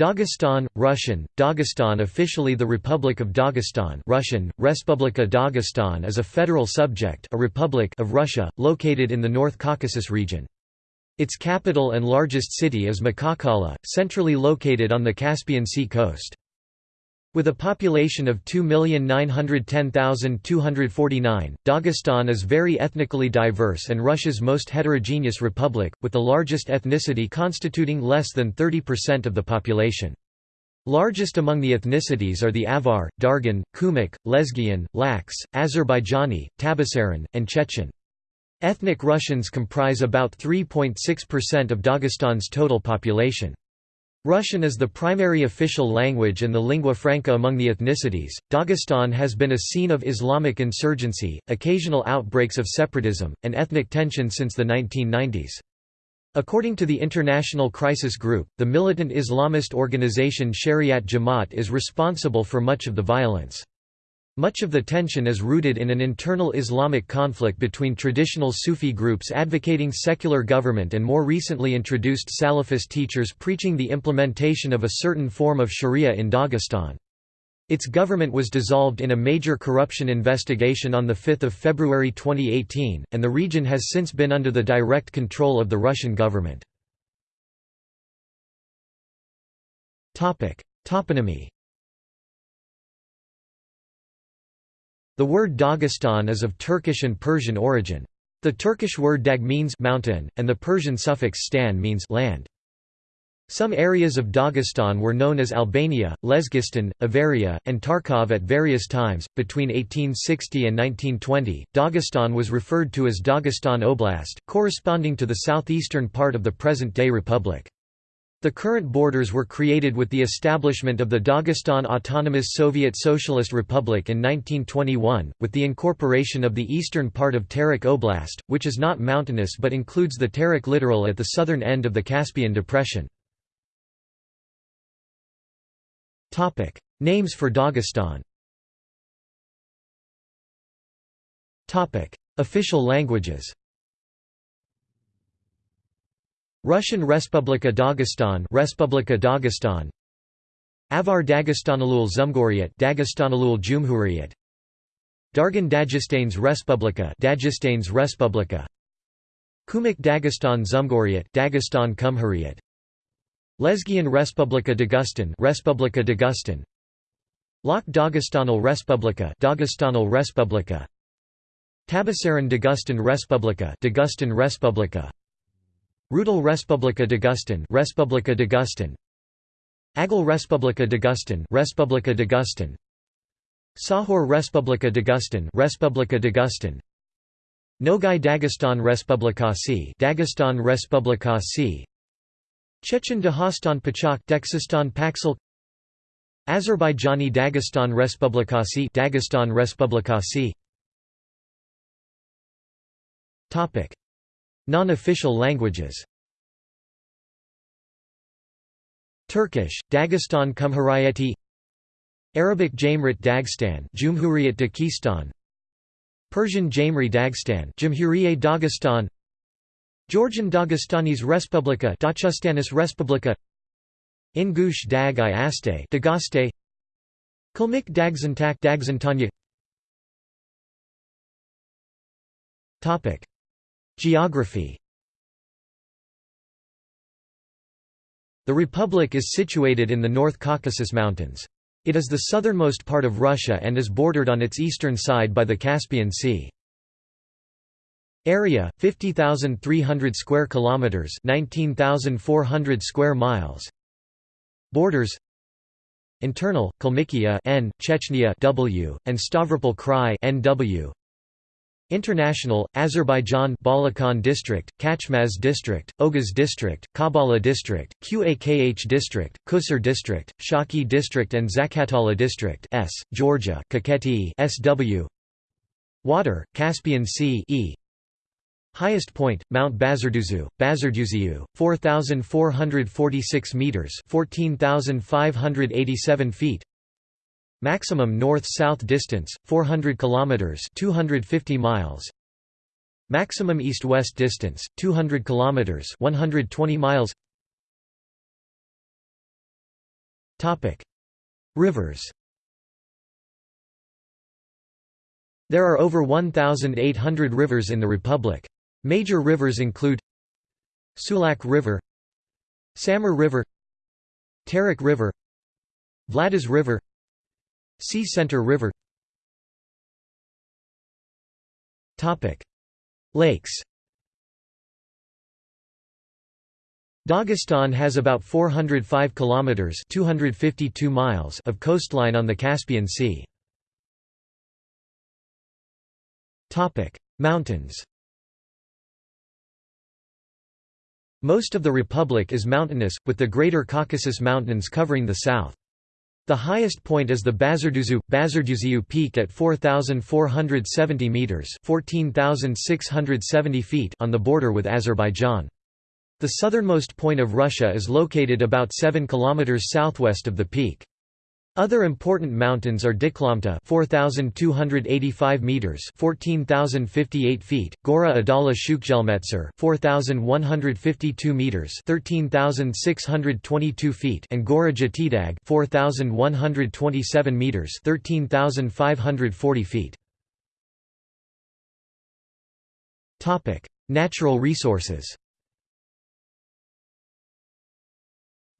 Dagestan, Russian, Dagestan officially the Republic of Dagestan Russian, Respublika Dagestan is a federal subject a republic of Russia, located in the North Caucasus region. Its capital and largest city is Makhachkala, centrally located on the Caspian Sea coast. With a population of 2,910,249, Dagestan is very ethnically diverse and Russia's most heterogeneous republic, with the largest ethnicity constituting less than 30% of the population. Largest among the ethnicities are the Avar, Dargin, Kumyk, Lezgian, Laks, Azerbaijani, Tabasaran, and Chechen. Ethnic Russians comprise about 3.6% of Dagestan's total population. Russian is the primary official language and the lingua franca among the ethnicities. Dagestan has been a scene of Islamic insurgency, occasional outbreaks of separatism, and ethnic tension since the 1990s. According to the International Crisis Group, the militant Islamist organization Shariat Jamaat is responsible for much of the violence. Much of the tension is rooted in an internal Islamic conflict between traditional Sufi groups advocating secular government and more recently introduced Salafist teachers preaching the implementation of a certain form of sharia in Dagestan. Its government was dissolved in a major corruption investigation on 5 February 2018, and the region has since been under the direct control of the Russian government. Toponymy The word Dagestan is of Turkish and Persian origin. The Turkish word dag means mountain, and the Persian suffix stan means land. Some areas of Dagestan were known as Albania, Lezgistan, Avaria, and Tarkov at various times. Between 1860 and 1920, Dagestan was referred to as Dagestan Oblast, corresponding to the southeastern part of the present day republic. The current borders were created with the establishment of the Dagestan Autonomous Soviet Socialist Republic in 1921, with the incorporation of the eastern part of Terek Oblast, which is not mountainous but includes the Terek littoral at the southern end of the Caspian Depression. Names for Dagestan. Official languages Russian Respublika Dagestan Respublika Dagestan. Avar Dagestanalul Zumgoriet Dagestanalul Jumhuriyet. Dargin Dagestanes Respublika Dagestanes Respublika. Kumyk Dagestan Zumgoriet Dagestan Cumhuriyet Lezgian Respublika Dagustan Respublika Dagustan Lak Dagestanal Respublika Dagestanal Respublika. Tabasaran Dagustan Respublika Dagustan Respublika Rutul Respublika Dagustan Respublika Dagustan Agul Respublika Dagustan Respublika Dagustan Sahor Respublika Dagustan Respublika Dagustan Nogay Dagestan Respublikasi Dagestan Respublikasi Chechen Dagestan Pachak Dagestan Paksal Azerbaijani Dagestan Respublikasi Dagestan Respublikasi Topic Non-official languages. Turkish, Dagestan Cumhuriyeti. Arabic Jamrit Dagestan Cumhuriyet Dagestan. Persian Jamri Dagestan Cumhuriyet Dagestan. Georgian Dagestanis Respublika Dachustanis Respublika. Ingush Dag i Aste Dagaste. Kalmyk Dagzantak Dagzantanya Topic Geography The republic is situated in the North Caucasus Mountains. It is the southernmost part of Russia and is bordered on its eastern side by the Caspian Sea. Area 50,300 square kilometers, 19,400 square miles. Borders Internal Kalmykia N, Chechnya W, and Stavropol Krai NW. International, Azerbaijan Balakan District, Khachmaz District, Oguz District, Kabala District, Qakh District, Qusar District, Shaki District and Zakatala District S, Georgia Kakheti SW Water, Caspian Sea E. Highest point, Mount Bazarduzu, Bazarduziu, 4,446 metres 14,587 feet Maximum north-south distance 400 kilometers 250 miles. Maximum east-west distance 200 kilometers 120 miles. Topic: Rivers There are over 1,800 rivers in the Republic. Major rivers include Sulak River Samur River Terek River Vladis River Sea Center River Lakes Dagestan has about 405 kilometers (252 miles) of coastline on the Caspian Sea. Topic: Mountains. Most of the republic is mountainous, with the Greater Caucasus Mountains covering the south. The highest point is the Bazarduzu, Peak at 4,470 metres 14,670 feet on the border with Azerbaijan. The southernmost point of Russia is located about 7 kilometers southwest of the peak. Other important mountains are Diklamta 4285 meters 14058 feet Gora Adala Shukjelmetser 4152 meters 13622 feet and Gora Jatidag 4127 meters 13540 feet. Topic Natural resources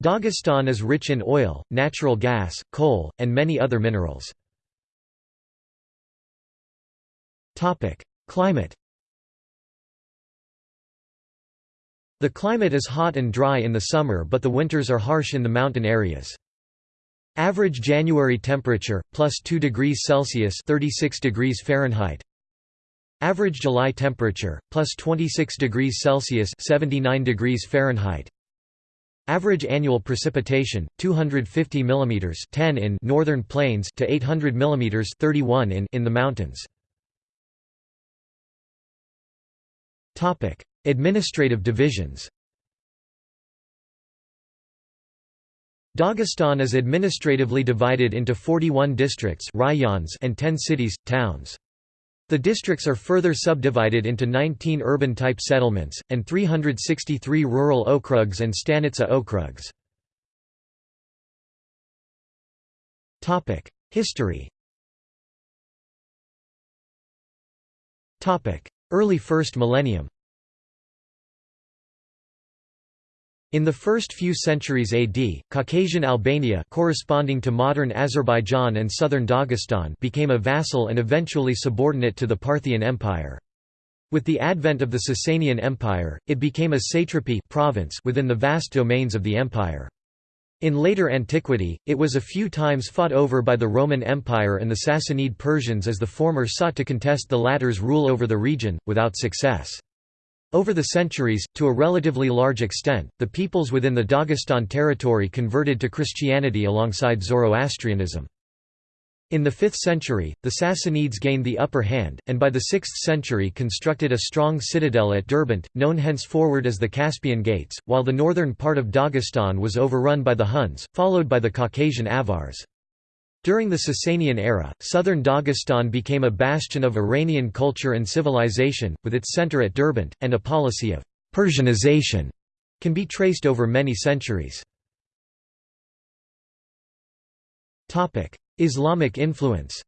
Dagestan is rich in oil, natural gas, coal, and many other minerals. Climate The climate is hot and dry in the summer but the winters are harsh in the mountain areas. Average January temperature, plus 2 degrees Celsius 36 degrees Fahrenheit. Average July temperature, plus 26 degrees Celsius 79 degrees Fahrenheit. Average annual precipitation 250 mm 10 in northern plains to 800 mm 31 in in the mountains. Topic: Administrative divisions. Dagestan is administratively divided into 41 districts and 10 cities, towns. The districts are further subdivided into 19 urban-type settlements, and 363 rural okrugs and stanitsa okrugs. History Early first millennium In the first few centuries AD, Caucasian Albania corresponding to modern Azerbaijan and southern Dagestan became a vassal and eventually subordinate to the Parthian Empire. With the advent of the Sasanian Empire, it became a satrapy province within the vast domains of the empire. In later antiquity, it was a few times fought over by the Roman Empire and the Sassanid Persians as the former sought to contest the latter's rule over the region, without success. Over the centuries, to a relatively large extent, the peoples within the Dagestan territory converted to Christianity alongside Zoroastrianism. In the 5th century, the Sassanids gained the upper hand, and by the 6th century constructed a strong citadel at Derbent, known henceforward as the Caspian Gates, while the northern part of Dagestan was overrun by the Huns, followed by the Caucasian Avars. During the Sasanian era, southern Dagestan became a bastion of Iranian culture and civilization, with its center at Derbent, and a policy of «Persianization» can be traced over many centuries. Islamic influence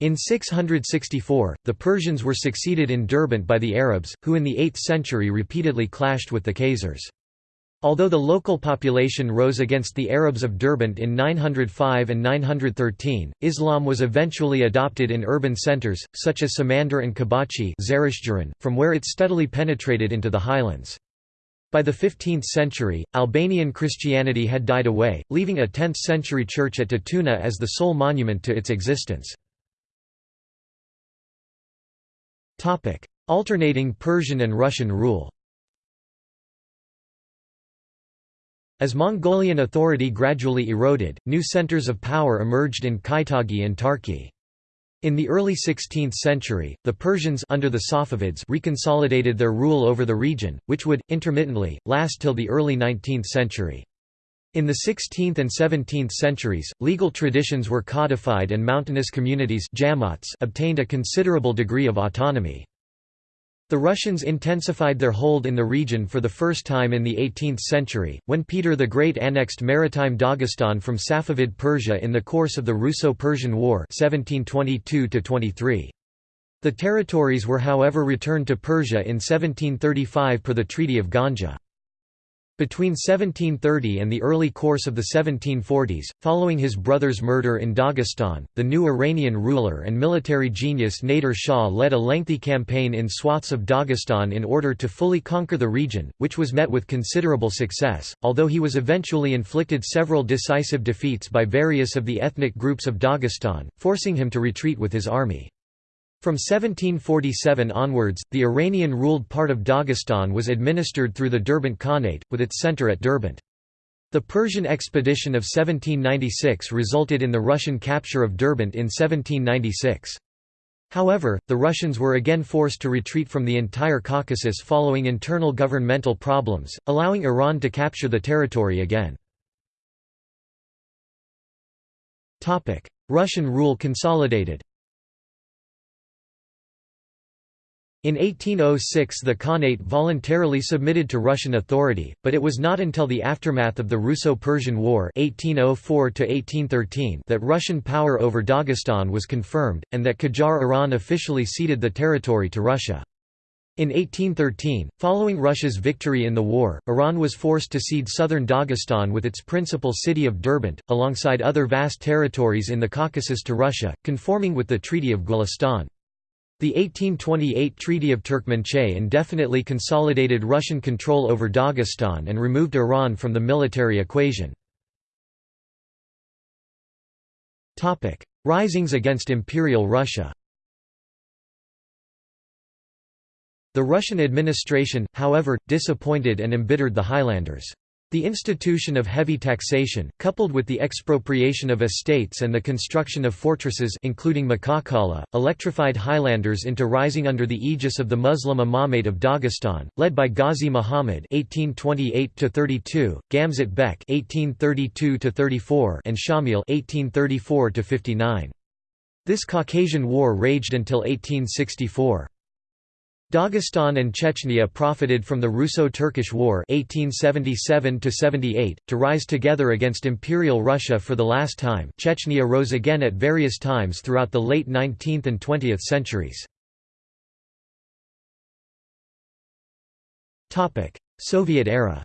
In 664, the Persians were succeeded in Derbent by the Arabs, who in the 8th century repeatedly clashed with the Khazars. Although the local population rose against the Arabs of Derbent in 905 and 913, Islam was eventually adopted in urban centers, such as Samandar and Kubachi from where it steadily penetrated into the highlands. By the 15th century, Albanian Christianity had died away, leaving a 10th-century church at Datuna as the sole monument to its existence. Alternating Persian and Russian rule As Mongolian authority gradually eroded, new centers of power emerged in Kaitagi and Tarki. In the early 16th century, the Persians under the Safavids reconsolidated their rule over the region, which would, intermittently, last till the early 19th century. In the 16th and 17th centuries, legal traditions were codified and mountainous communities obtained a considerable degree of autonomy. The Russians intensified their hold in the region for the first time in the 18th century, when Peter the Great annexed maritime Dagestan from Safavid Persia in the course of the Russo-Persian War 1722 -23. The territories were however returned to Persia in 1735 per the Treaty of Ganja. Between 1730 and the early course of the 1740s, following his brother's murder in Dagestan, the new Iranian ruler and military genius Nader Shah led a lengthy campaign in swaths of Dagestan in order to fully conquer the region, which was met with considerable success, although he was eventually inflicted several decisive defeats by various of the ethnic groups of Dagestan, forcing him to retreat with his army. From 1747 onwards, the Iranian-ruled part of Dagestan was administered through the Derbent Khanate, with its center at Derbent. The Persian expedition of 1796 resulted in the Russian capture of Derbent in 1796. However, the Russians were again forced to retreat from the entire Caucasus following internal governmental problems, allowing Iran to capture the territory again. Russian rule consolidated In 1806 the Khanate voluntarily submitted to Russian authority, but it was not until the aftermath of the Russo-Persian War 1804 that Russian power over Dagestan was confirmed, and that Qajar Iran officially ceded the territory to Russia. In 1813, following Russia's victory in the war, Iran was forced to cede southern Dagestan with its principal city of Derbent, alongside other vast territories in the Caucasus to Russia, conforming with the Treaty of Gulistan. The 1828 Treaty of Turkmenchay indefinitely consolidated Russian control over Dagestan and removed Iran from the military equation. Risings against Imperial Russia The Russian administration, however, disappointed and embittered the Highlanders. The institution of heavy taxation, coupled with the expropriation of estates and the construction of fortresses including Makhachkala, electrified Highlanders into rising under the aegis of the Muslim Imamate of Dagestan, led by Ghazi Muhammad (1828–32), Gamzat Bek (1832–34), and Shamil (1834–59). This Caucasian War raged until 1864. Dagestan and Chechnya profited from the Russo-Turkish War 1877 to rise together against Imperial Russia for the last time Chechnya rose again at various times throughout the late 19th and 20th centuries. Soviet era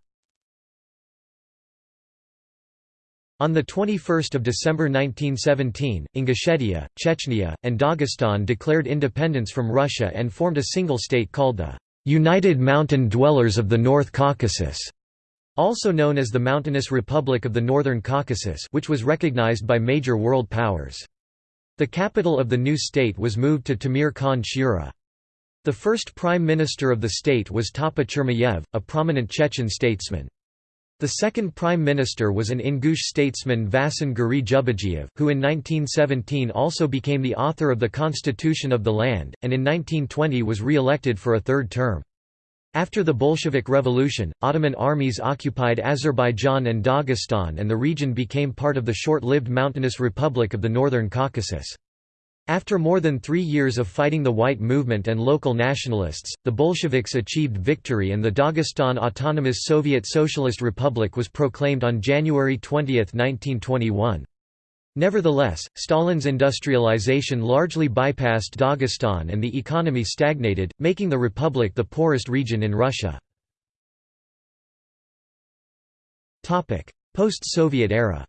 On 21 December 1917, Ingushetia, Chechnya, and Dagestan declared independence from Russia and formed a single state called the «United Mountain Dwellers of the North Caucasus», also known as the Mountainous Republic of the Northern Caucasus which was recognized by major world powers. The capital of the new state was moved to Temir Khan Shura. The first prime minister of the state was Tapa Chermoyev, a prominent Chechen statesman. The second prime minister was an Ingush statesman Vasin Guri who in 1917 also became the author of the constitution of the land, and in 1920 was re-elected for a third term. After the Bolshevik Revolution, Ottoman armies occupied Azerbaijan and Dagestan and the region became part of the short-lived mountainous Republic of the Northern Caucasus. After more than three years of fighting the White Movement and local nationalists, the Bolsheviks achieved victory and the Dagestan Autonomous Soviet Socialist Republic was proclaimed on January 20, 1921. Nevertheless, Stalin's industrialization largely bypassed Dagestan and the economy stagnated, making the republic the poorest region in Russia. Post-Soviet era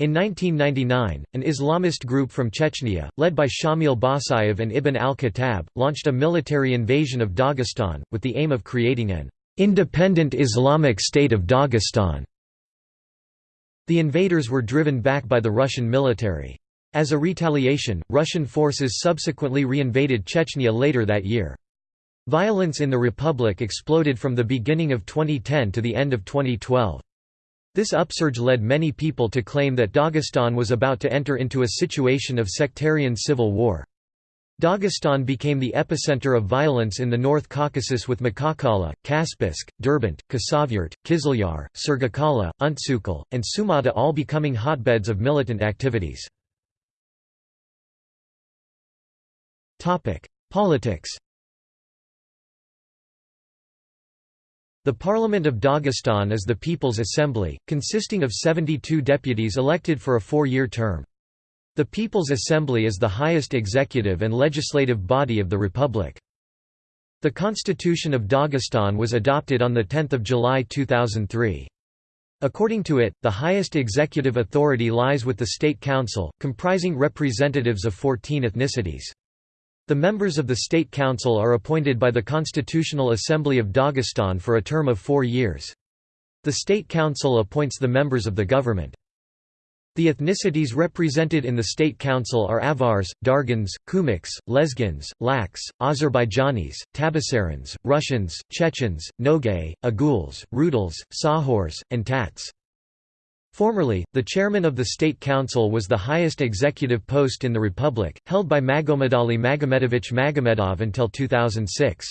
In 1999, an Islamist group from Chechnya, led by Shamil Basayev and Ibn al-Khattab, launched a military invasion of Dagestan, with the aim of creating an «independent Islamic state of Dagestan». The invaders were driven back by the Russian military. As a retaliation, Russian forces subsequently reinvaded Chechnya later that year. Violence in the republic exploded from the beginning of 2010 to the end of 2012. This upsurge led many people to claim that Dagestan was about to enter into a situation of sectarian civil war. Dagestan became the epicenter of violence in the North Caucasus with Makhachkala, Kaspiysk, Derbent, Khasavyurt, Kizlyar, Sergokala, Untsukul, and Sumata all becoming hotbeds of militant activities. Politics The Parliament of Dagestan is the People's Assembly, consisting of 72 deputies elected for a four-year term. The People's Assembly is the highest executive and legislative body of the Republic. The Constitution of Dagestan was adopted on 10 July 2003. According to it, the highest executive authority lies with the State Council, comprising representatives of 14 ethnicities. The members of the State Council are appointed by the Constitutional Assembly of Dagestan for a term of four years. The State Council appoints the members of the government. The ethnicities represented in the State Council are Avars, Dargins, Kumiks, Lezgins, Laks, Azerbaijanis, Tabasarans, Russians, Chechens, Nogay, Aguls, Rutuls, Sahors, and Tats. Formerly, the chairman of the State Council was the highest executive post in the Republic, held by Magomedali Magomedovich Magomedov until 2006.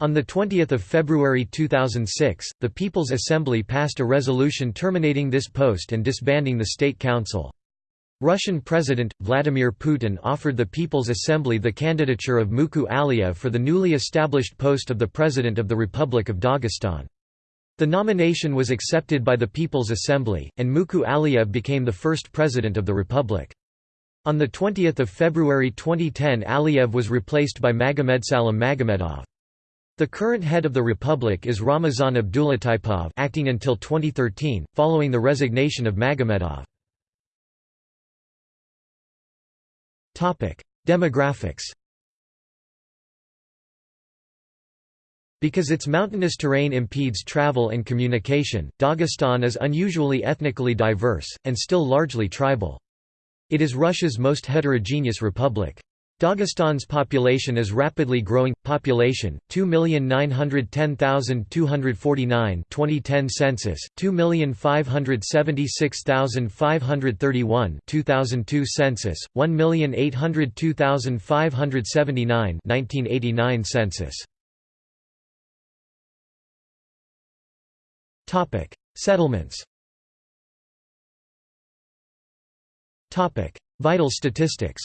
On 20 February 2006, the People's Assembly passed a resolution terminating this post and disbanding the State Council. Russian President, Vladimir Putin offered the People's Assembly the candidature of Mukhu Aliyev for the newly established post of the President of the Republic of Dagestan. The nomination was accepted by the People's Assembly, and Mukhu Aliyev became the first president of the republic. On 20 February 2010 Aliyev was replaced by Magomedsalim Magomedov. The current head of the republic is Ramazan Abdulatipov acting until 2013, following the resignation of Magomedov. Demographics Because its mountainous terrain impedes travel and communication, Dagestan is unusually ethnically diverse, and still largely tribal. It is Russia's most heterogeneous republic. Dagestan's population is rapidly growing. Population 2,910,249 2010 census, 2,576,531 2002 census, 1,802,579 1989 census. Topic: Settlements. Topic: Vital statistics.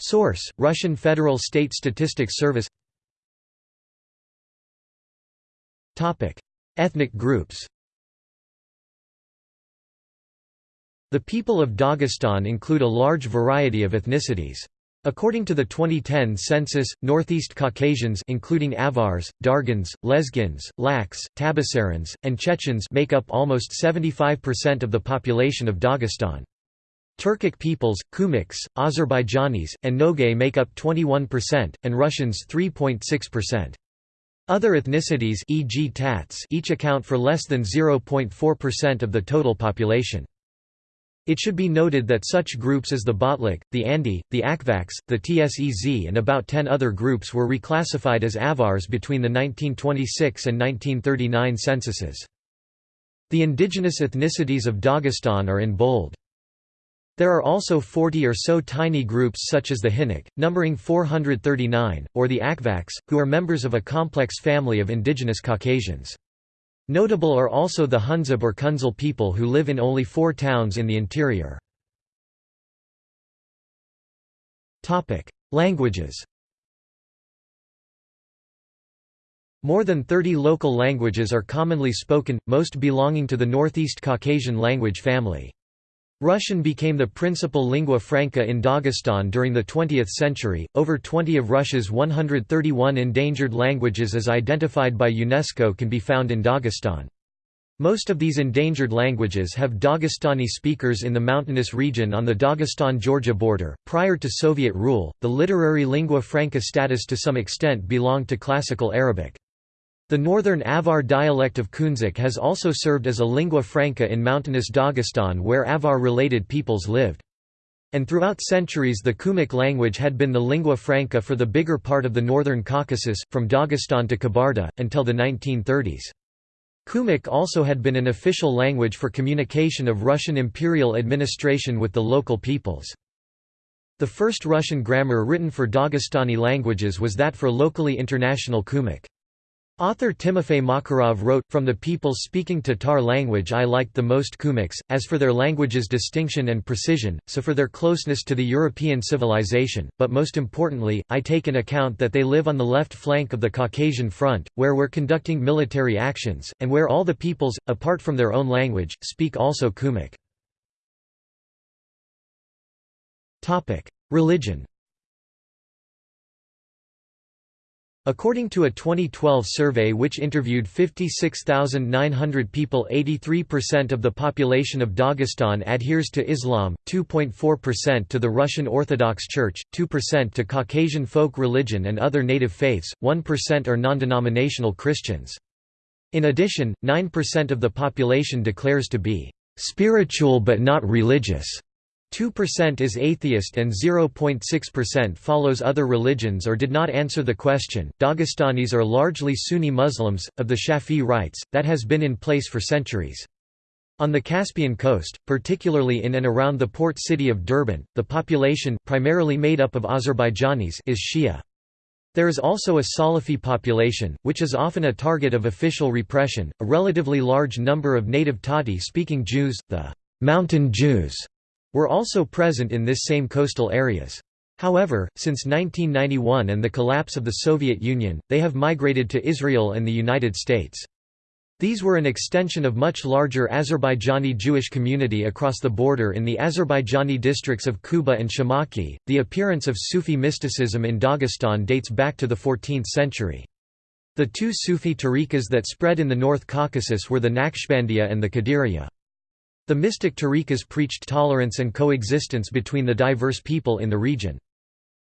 Source: Russian Federal State Statistics Service. Topic: Ethnic groups. The people of Dagestan include a large variety of ethnicities. According to the 2010 census, Northeast Caucasians including Avars, Dargins, Lezgins, Laks, Tabasarans, and Chechens make up almost 75% of the population of Dagestan. Turkic peoples, Kumiks, Azerbaijanis, and Nogay make up 21%, and Russians 3.6%. Other ethnicities e.g. Tats each account for less than 0.4% of the total population. It should be noted that such groups as the Botlikh, the Andi, the Akvaks, the Tsez and about 10 other groups were reclassified as Avars between the 1926 and 1939 censuses. The indigenous ethnicities of Dagestan are in bold. There are also 40 or so tiny groups such as the Hinnik, numbering 439, or the Akvaks, who are members of a complex family of indigenous Caucasians. Notable are also the Hunzab or Kunzal people who live in only four towns in the interior. Languages More than 30 local languages are commonly spoken, most belonging to the Northeast Caucasian language family. Russian became the principal lingua franca in Dagestan during the 20th century. Over 20 of Russia's 131 endangered languages as identified by UNESCO can be found in Dagestan. Most of these endangered languages have Dagestani speakers in the mountainous region on the Dagestan-Georgia border. Prior to Soviet rule, the literary lingua franca status to some extent belonged to Classical Arabic. The northern Avar dialect of Khunzakh has also served as a lingua franca in mountainous Dagestan where Avar-related peoples lived. And throughout centuries the Kumyk language had been the lingua franca for the bigger part of the northern Caucasus, from Dagestan to Kabarda, until the 1930s. Kumyk also had been an official language for communication of Russian imperial administration with the local peoples. The first Russian grammar written for Dagestani languages was that for locally international Kumyk. Author Timofey Makarov wrote, From the people speaking Tatar language I liked the most Kumiks, as for their language's distinction and precision, so for their closeness to the European civilization, but most importantly, I take in account that they live on the left flank of the Caucasian front, where we're conducting military actions, and where all the peoples, apart from their own language, speak also Kumyk. Religion According to a 2012 survey which interviewed 56,900 people 83% of the population of Dagestan adheres to Islam, 2.4% to the Russian Orthodox Church, 2% to Caucasian folk religion and other native faiths, 1% are non-denominational Christians. In addition, 9% of the population declares to be "...spiritual but not religious." 2% is atheist and 0.6% follows other religions or did not answer the question. Dagestanis are largely Sunni Muslims, of the Shafi'i rites, that has been in place for centuries. On the Caspian coast, particularly in and around the port city of Derbent, the population primarily made up of Azerbaijanis is Shia. There is also a Salafi population, which is often a target of official repression. A relatively large number of native Tati speaking Jews, the mountain Jews, were also present in this same coastal areas. However, since 1991 and the collapse of the Soviet Union, they have migrated to Israel and the United States. These were an extension of much larger Azerbaijani Jewish community across the border in the Azerbaijani districts of Kuba and Shamakhi. The appearance of Sufi mysticism in Dagestan dates back to the 14th century. The two Sufi tariqas that spread in the North Caucasus were the Naqshbandiya and the Qadiriya. The mystic tariqas preached tolerance and coexistence between the diverse people in the region.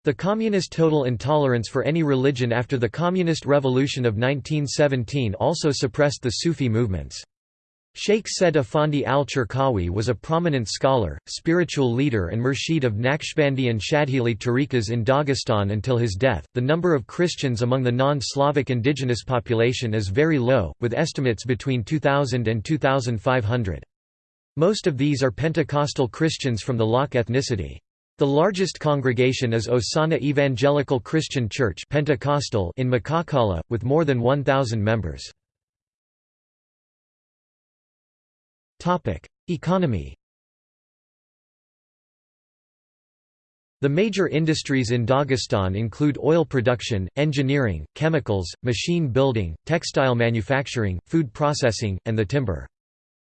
The communist total intolerance for any religion after the Communist Revolution of 1917 also suppressed the Sufi movements. Sheikh Said Effendi al-Cherkawi was a prominent scholar, spiritual leader and murshid of Naqshbandi and Shadhili tariqas in Dagestan until his death. The number of Christians among the non-Slavic indigenous population is very low, with estimates between 2000 and 2500. Most of these are Pentecostal Christians from the Lak ethnicity. The largest congregation is Osana Evangelical Christian Church Pentecostal in Makhachkala, with more than 1,000 members. Economy The major industries in Dagestan include oil production, engineering, chemicals, machine building, textile manufacturing, food processing, and the timber.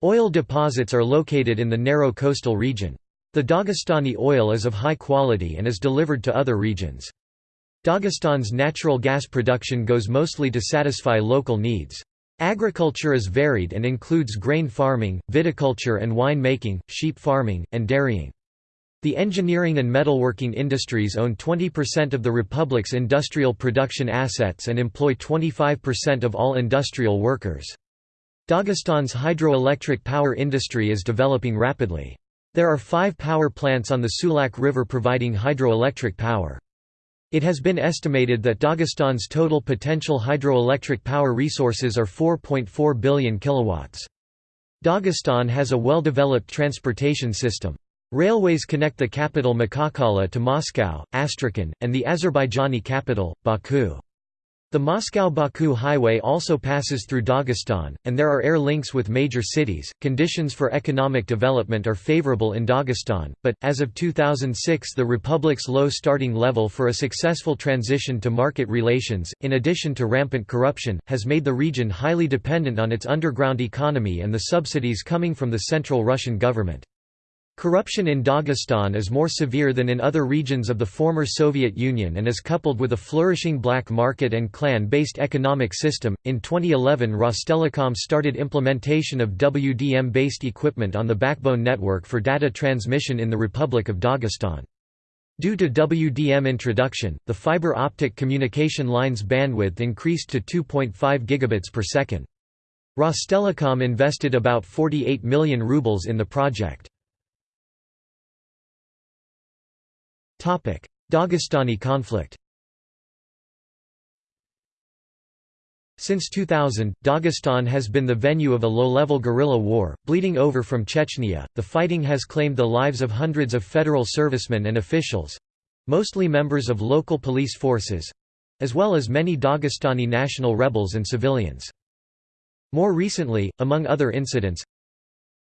Oil deposits are located in the narrow coastal region. The Dagestani oil is of high quality and is delivered to other regions. Dagestan's natural gas production goes mostly to satisfy local needs. Agriculture is varied and includes grain farming, viticulture and wine making, sheep farming, and dairying. The engineering and metalworking industries own 20% of the republic's industrial production assets and employ 25% of all industrial workers. Dagestan's hydroelectric power industry is developing rapidly. There are five power plants on the Sulak River providing hydroelectric power. It has been estimated that Dagestan's total potential hydroelectric power resources are 4.4 billion kilowatts. Dagestan has a well-developed transportation system. Railways connect the capital Makhachkala to Moscow, Astrakhan, and the Azerbaijani capital, Baku. The Moscow-Baku highway also passes through Dagestan, and there are air links with major cities. Conditions for economic development are favorable in Dagestan, but as of 2006, the republic's low starting level for a successful transition to market relations, in addition to rampant corruption, has made the region highly dependent on its underground economy and the subsidies coming from the central Russian government. Corruption in Dagestan is more severe than in other regions of the former Soviet Union and is coupled with a flourishing black market and clan based economic system. In 2011, Rostelecom started implementation of WDM based equipment on the backbone network for data transmission in the Republic of Dagestan. Due to WDM introduction, the fiber optic communication line's bandwidth increased to 2.5 gigabits per second. Rostelecom invested about 48 million rubles in the project. Dagestani conflict Since 2000, Dagestan has been the venue of a low-level guerrilla war, bleeding over from Chechnya. The fighting has claimed the lives of hundreds of federal servicemen and officials mostly members of local police forces as well as many Dagestani national rebels and civilians. More recently, among other incidents,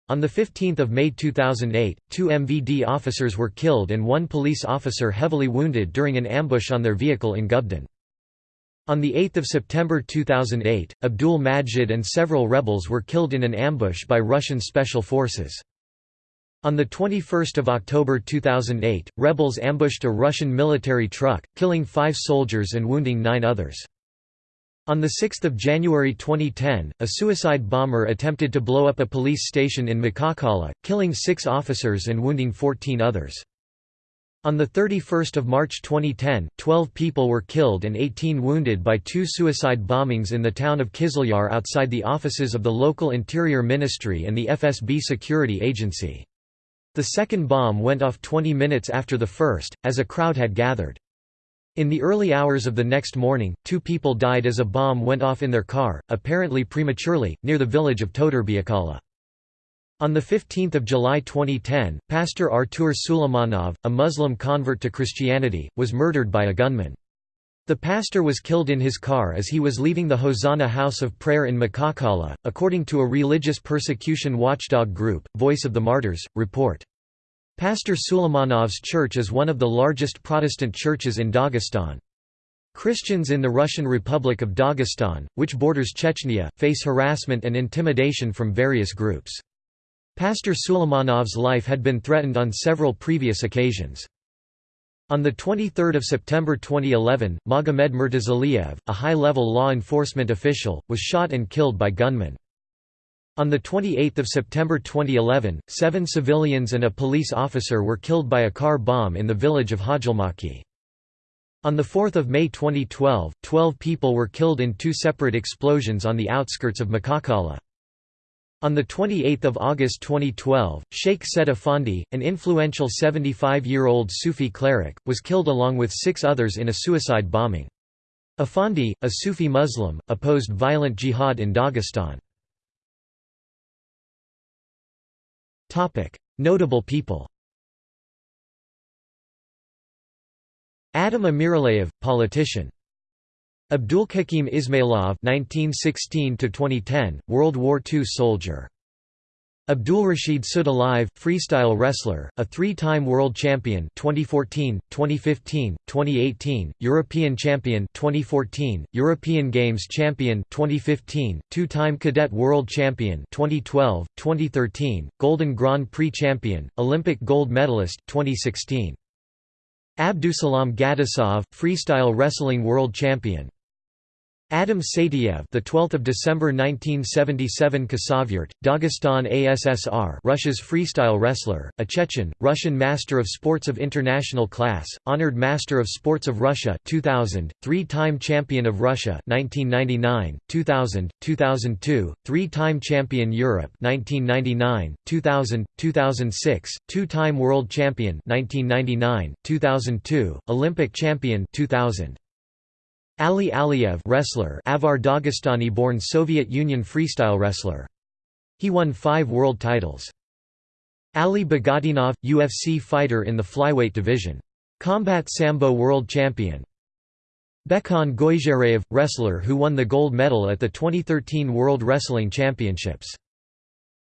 on 15 May 2008, two MVD officers were killed and one police officer heavily wounded during an ambush on their vehicle in Gubden. On 8 September 2008, Abdul Majid and several rebels were killed in an ambush by Russian special forces. On 21 October 2008, rebels ambushed a Russian military truck, killing five soldiers and wounding nine others. On 6 January 2010, a suicide bomber attempted to blow up a police station in Makhachkala, killing six officers and wounding 14 others. On 31 March 2010, 12 people were killed and 18 wounded by two suicide bombings in the town of Kizlyar outside the offices of the local Interior Ministry and the FSB security agency. The second bomb went off 20 minutes after the first, as a crowd had gathered. In the early hours of the next morning, two people died as a bomb went off in their car, apparently prematurely, near the village of Totorbiakala. On 15 July 2010, Pastor Artur Suleimanov, a Muslim convert to Christianity, was murdered by a gunman. The pastor was killed in his car as he was leaving the Hosanna House of Prayer in Makhachkala, according to a religious persecution watchdog group, Voice of the Martyrs, report. Pastor Suleimanov's church is one of the largest Protestant churches in Dagestan. Christians in the Russian Republic of Dagestan, which borders Chechnya, face harassment and intimidation from various groups. Pastor Suleimanov's life had been threatened on several previous occasions. On 23 September 2011, Magomed Murtazaliev, a high-level law enforcement official, was shot and killed by gunmen. On 28 September 2011, seven civilians and a police officer were killed by a car bomb in the village of Hajilmaki. On 4 May 2012, 12 people were killed in two separate explosions on the outskirts of Makhachkala. On 28 August 2012, Sheikh Said Effendi, an influential 75-year-old Sufi cleric, was killed along with six others in a suicide bombing. Afandi, a Sufi Muslim, opposed violent jihad in Dagestan. Notable people Adam Amiraliyev, politician Abdulkakim Ismailov (1916–2010), World War II soldier. Abdulrashid Sadulaev, freestyle wrestler, a three-time world champion 2014, 2015, 2018, European champion 2014, European Games champion 2015, two-time cadet world champion 2012, 2013, Golden Grand Prix champion, Olympic gold medalist 2016. Abdusalam Gadisov, freestyle wrestling world champion Adam Saitiev, the 12th of December 1977 Khasavyurt, Dagestan ASSR, Russia's freestyle wrestler, a Chechen, Russian Master of Sports of International Class, Honored Master of Sports of Russia 2000, three-time Champion of Russia 1999, 2000, 2002, three-time Champion Europe 1999, 2000, 2006, two-time World Champion 1999, 2002, Olympic Champion 2000. Ali Aliyev wrestler Avar Dagestani-born Soviet Union freestyle wrestler. He won five world titles. Ali Bagautinov, UFC fighter in the flyweight division. Combat Sambo world champion. Bekhan Goizhereyev, wrestler who won the gold medal at the 2013 World Wrestling Championships.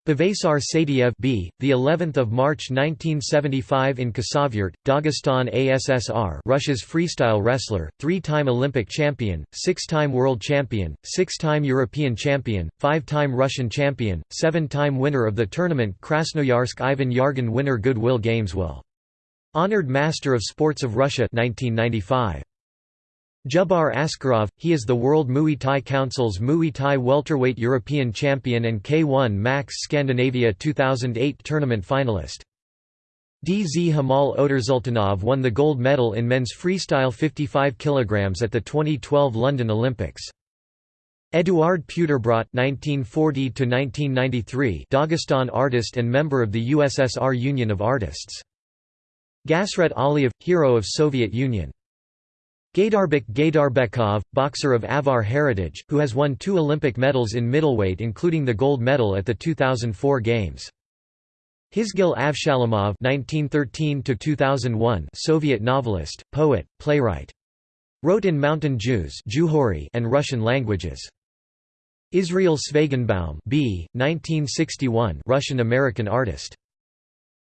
Buvaisar Saitiev B, the 11th of March 1975 in Khasavyurt, Dagestan ASSR, Russia's freestyle wrestler, three-time Olympic champion, six-time world champion, six-time European champion, five-time Russian champion, seven-time winner of the tournament Krasnoyarsk Ivan Yarygin winner Goodwill Games will. Honored Master of Sports of Russia 1995. Jubbar Askarov, he is the World Muay Thai Council's Muay Thai welterweight European champion and K1 Max Scandinavia 2008 tournament finalist. Dzhamal Otarsultanov won the gold medal in men's freestyle 55 kg at the 2012 London Olympics. Eduard Puterbrot (1940–1993), Dagestan artist and member of the USSR Union of Artists. Gasret Aliyev, hero of Soviet Union. Gaidarbek Gaidarbekov, boxer of Avar heritage, who has won two Olympic medals in middleweight including the gold medal at the 2004 Games. Hizgil Avshalomov (1913–2001), Soviet novelist, poet, playwright. Wrote in Mountain Jews and Russian languages. Israel Tsvaygenbaum B. 1961 Russian-American artist.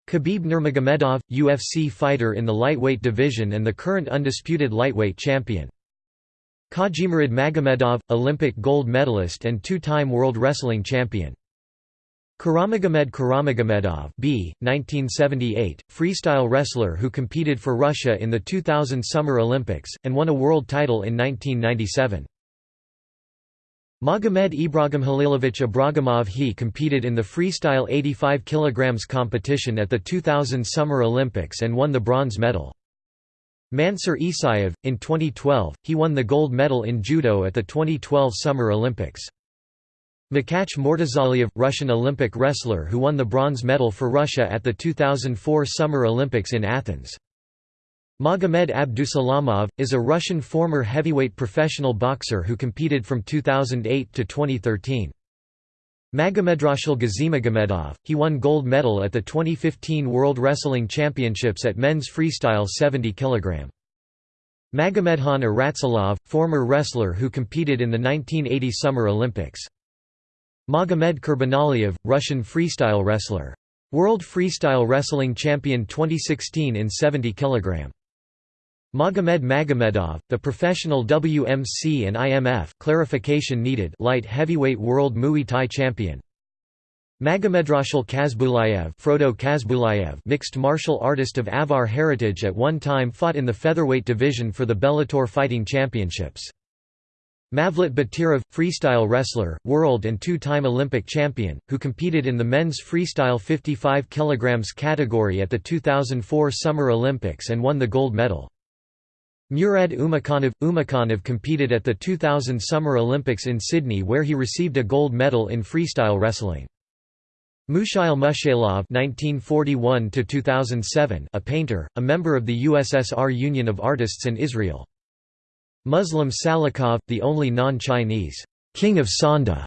Khabib Nurmagomedov, UFC fighter in the lightweight division and the current undisputed lightweight champion. Khajimurat Magomedov, Olympic gold medalist and two-time World Wrestling Champion. Kuramagomed Kuramagomedov B. 1978, freestyle wrestler who competed for Russia in the 2000 Summer Olympics, and won a world title in 1997. Magomed Ibrahim Halilovich Ibragimov he competed in the freestyle 85 kg competition at the 2000 Summer Olympics and won the bronze medal. Mansur Isayev, in 2012, he won the gold medal in judo at the 2012 Summer Olympics. Makhach Murtazaliev, Russian Olympic wrestler who won the bronze medal for Russia at the 2004 Summer Olympics in Athens. Magomed Abdusalamov, is a Russian former heavyweight professional boxer who competed from 2008 to 2013. Magomedrashil Gazimagomedov, he won gold medal at the 2015 World Wrestling Championships at men's freestyle 70 kg. Magomedhan Aratsalov, former wrestler who competed in the 1980 Summer Olympics. Magomed Kurbanaliev, Russian freestyle wrestler. World Freestyle Wrestling Champion 2016 in 70 kg. Magomed Magomedov, the professional WMC and IMF clarification needed light heavyweight world Muay Thai champion. Magomedrashil Kazbulayev, Frodo Kazbulayev mixed martial artist of Avar heritage at one time fought in the featherweight division for the Bellator Fighting Championships. Mavlut Batirov, freestyle wrestler, world and two-time Olympic champion, who competed in the men's freestyle 55 kg category at the 2004 Summer Olympics and won the gold medal. Murad Umakhanov – Umakhanov competed at the 2000 Summer Olympics in Sydney where he received a gold medal in freestyle wrestling. Mushail Mushailov (1941–2007), a painter, a member of the USSR Union of Artists in Israel. Muslim Salikhov, the only non-Chinese king of Sanda.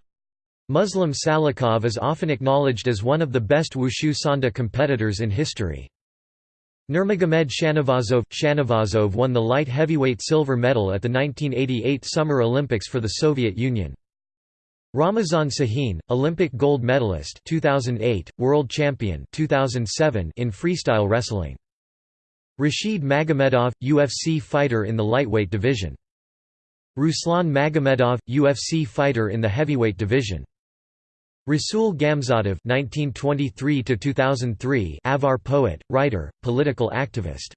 Muslim Salikhov is often acknowledged as one of the best wushu Sanda competitors in history. Nurmagomed Shanavazov Shanavazov won the light heavyweight silver medal at the 1988 Summer Olympics for the Soviet Union. Ramazan Sahin, Olympic gold medalist 2008, world champion 2007 in freestyle wrestling. Rashid Magomedov, UFC fighter in the lightweight division. Ruslan Magomedov, UFC fighter in the heavyweight division. Rasul Gamzatov (1923–2003), Avar poet, writer, political activist.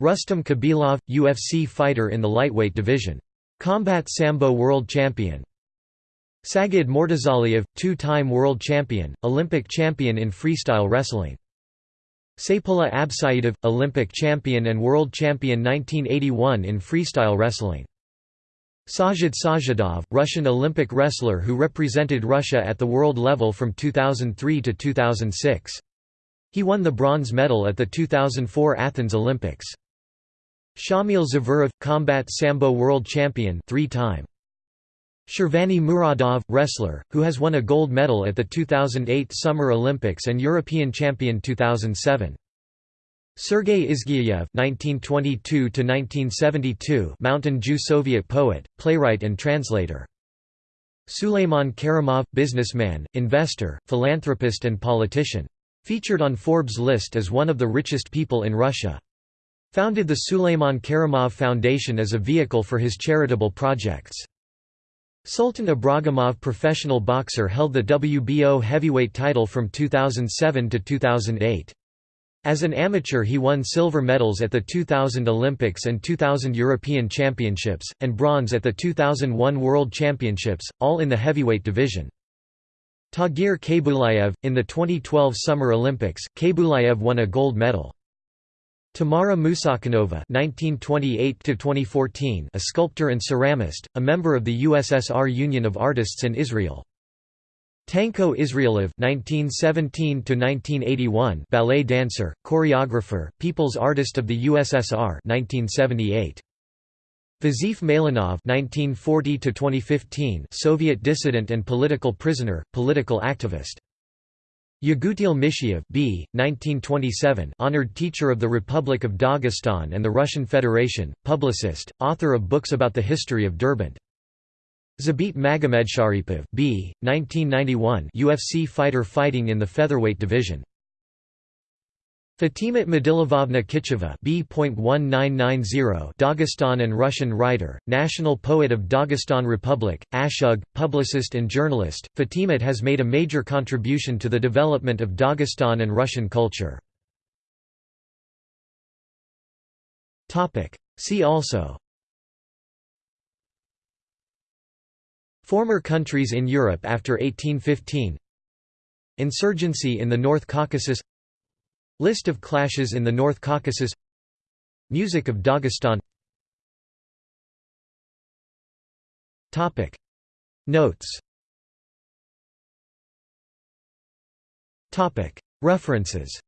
Rustam Khabilov, UFC fighter in the lightweight division. Combat Sambo world champion. Sagid Murtazaliev, two-time world champion, Olympic champion in freestyle wrestling. Saipullah Absaidov, Olympic champion and world champion 1981 in freestyle wrestling. Sajid Sajidov, Russian Olympic wrestler who represented Russia at the world level from 2003 to 2006. He won the bronze medal at the 2004 Athens Olympics. Shamil Zavurov, combat sambo world champion three-time. Shirvani Muradov, wrestler, who has won a gold medal at the 2008 Summer Olympics and European champion 2007. Sergei Izgiev (1922–1972), Mountain Jew Soviet poet, playwright, and translator. Suleiman Kerimov, businessman, investor, philanthropist, and politician. Featured on Forbes' list as one of the richest people in Russia. Founded the Suleiman Kerimov Foundation as a vehicle for his charitable projects. Sultan Ibragimov professional boxer held the WBO heavyweight title from 2007 to 2008. As an amateur he won silver medals at the 2000 Olympics and 2000 European Championships, and bronze at the 2001 World Championships, all in the heavyweight division. Tagir Khaybulayev, in the 2012 Summer Olympics, Khaybulayev won a gold medal. Tamara Musakhanova (1928–2014), a sculptor and ceramist, a member of the USSR Union of Artists in Israel. Tanko Israelov (1917–1981), ballet dancer, choreographer, People's Artist of the USSR (1978). Vazif Malinov (1940–2015), Soviet dissident and political prisoner, political activist. Yagutil Mishiev B. 1927 honored teacher of the Republic of Dagestan and the Russian Federation, publicist, author of books about the history of Derbent. Zabit Magomedsharipov B. 1991 UFC fighter fighting in the featherweight division. Fatimat Madilovovna Kicheva B.1990 Dagestan and Russian writer, national poet of Dagestan Republic, Ashug, publicist and journalist, Fatimat has made a major contribution to the development of Dagestan and Russian culture. See also Former countries in Europe after 1815 Insurgency in the North Caucasus List of clashes in the North Caucasus Music of Dagestan Notes References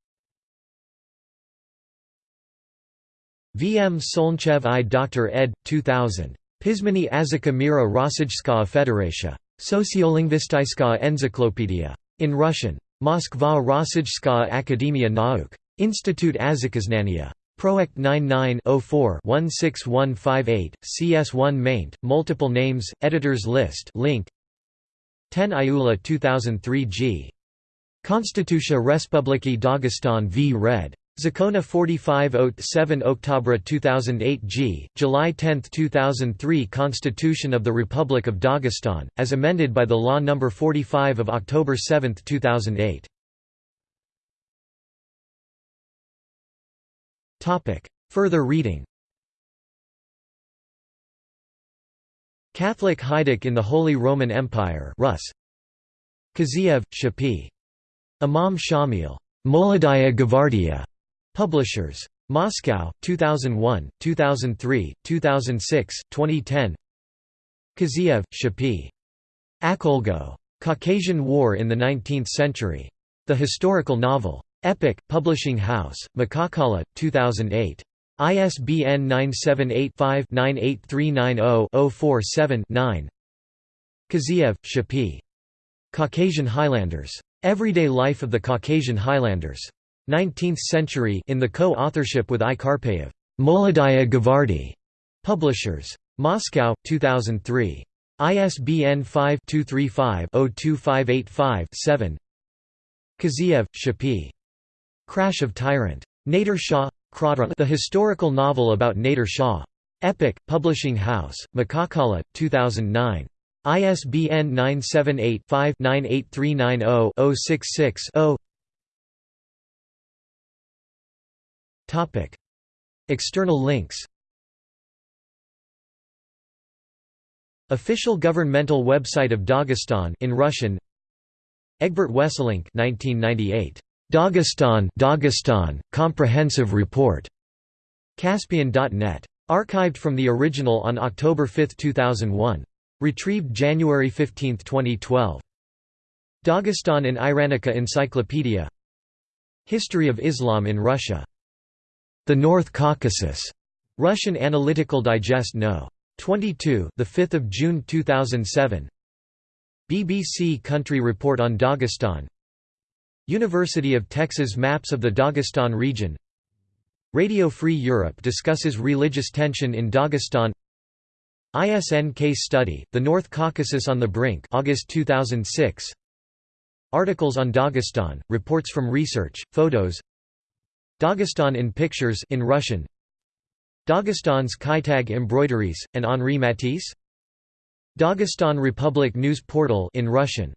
V. M. Solnchev I. Dr. ed. 2000. Pizmany Azika Mira Rossijskaya Federation. Sociolingvistskaya Encyclopedia. In Russian. Moskva Rossijskaya Akademia Nauk. Institute Azikaznania. Proect 99-04-16158, CS1 maint, multiple names, editors list link 10 Iula 2003 g. Konstitucja Respubliki Dagestan v Red. Zakona 45 October 2008 g. July 10, 2003 Constitution of the Republic of Dagestan, as amended by the Law No. 45 of October 7, 2008. Further reading Catholic Haiduk in the Holy Roman Empire Rus. Kaziev, Shapi. Imam Shamil. Molodaya Gvardia. Publishers. Moscow, 2001, 2003, 2006, 2010 Kaziev, Shapi. Akhulgo. Caucasian War in the Nineteenth Century. The Historical Novel. Epic, Publishing House, Makhachkala, 2008. ISBN 978-5-98390-047-9 Kaziev, Shapi. Caucasian Highlanders. Everyday Life of the Caucasian Highlanders. 19th Century in the co-authorship with I. Karpeyev. Molodaya Gvardi. Publishers. Moscow, 2003. ISBN 5-235-02585-7 Kaziev, Shapi. Crash of Tyrant. Nader Shah The historical novel about Nader Shah. Epic, Publishing House, Makhachkala, 2009. ISBN 978-5-98390-066-0 External links Official governmental website of Dagestan in Russian Egbert Wesselink 1998 Dagestan, Dagestan Comprehensive Report. Caspian.net. Archived from the original on October 5, 2001. Retrieved January 15, 2012. Dagestan in Iranica Encyclopedia History of Islam in Russia. The North Caucasus. Russian Analytical Digest No. 22, the 5th of June 2007. BBC Country Report on Dagestan. University of Texas Maps of the Dagestan region Radio Free Europe discusses religious tension in Dagestan ISN case study, The North Caucasus on the Brink August 2006 Articles on Dagestan, reports from research, photos Dagestan in pictures in Russian. Dagestan's Kaitag embroideries, and Henri Matisse. Dagestan Republic News Portal in Russian